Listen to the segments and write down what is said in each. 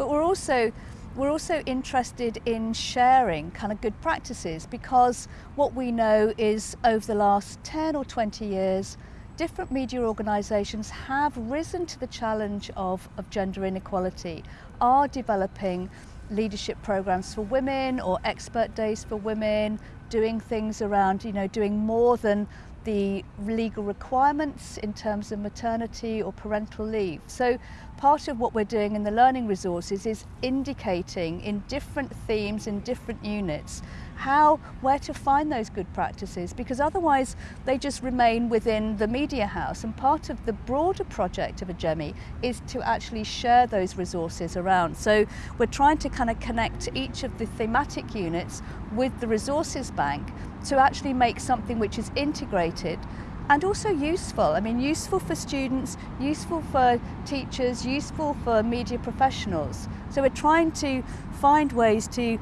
But we're also we're also interested in sharing kind of good practices because what we know is over the last 10 or 20 years different media organisations have risen to the challenge of, of gender inequality, are developing leadership programs for women or expert days for women, doing things around, you know, doing more than the legal requirements in terms of maternity or parental leave. So part of what we're doing in the learning resources is indicating in different themes in different units how where to find those good practices because otherwise they just remain within the media house and part of the broader project of AGEMI is to actually share those resources around so we're trying to kind of connect each of the thematic units with the resources bank to actually make something which is integrated and also useful. I mean, useful for students, useful for teachers, useful for media professionals. So we're trying to find ways to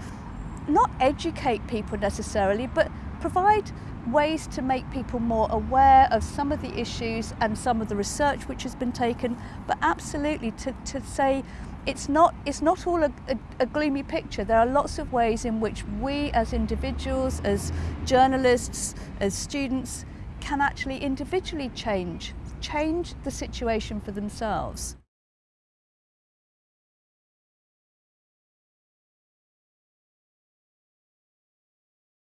not educate people necessarily, but provide ways to make people more aware of some of the issues and some of the research which has been taken, but absolutely to, to say it's not, it's not all a, a, a gloomy picture. There are lots of ways in which we as individuals, as journalists, as students, can actually individually change, change the situation for themselves.